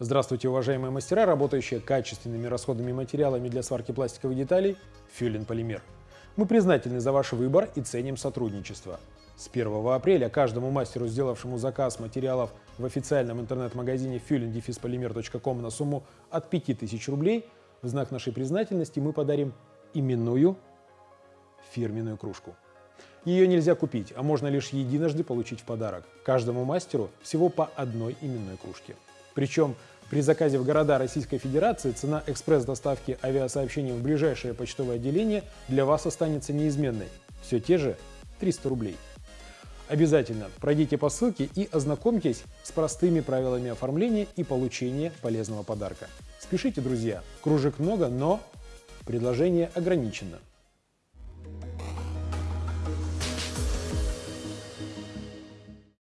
Здравствуйте, уважаемые мастера, работающие качественными расходными материалами для сварки пластиковых деталей Фюлин Полимер. Мы признательны за ваш выбор и ценим сотрудничество. С 1 апреля каждому мастеру, сделавшему заказ материалов в официальном интернет-магазине fuelin на сумму от 5000 рублей, в знак нашей признательности мы подарим именную фирменную кружку. Ее нельзя купить, а можно лишь единожды получить в подарок. Каждому мастеру всего по одной именной кружке. Причем при заказе в города Российской Федерации цена экспресс-доставки авиасообщений в ближайшее почтовое отделение для вас останется неизменной. Все те же 300 рублей. Обязательно пройдите по ссылке и ознакомьтесь с простыми правилами оформления и получения полезного подарка. Спешите, друзья, кружек много, но предложение ограничено.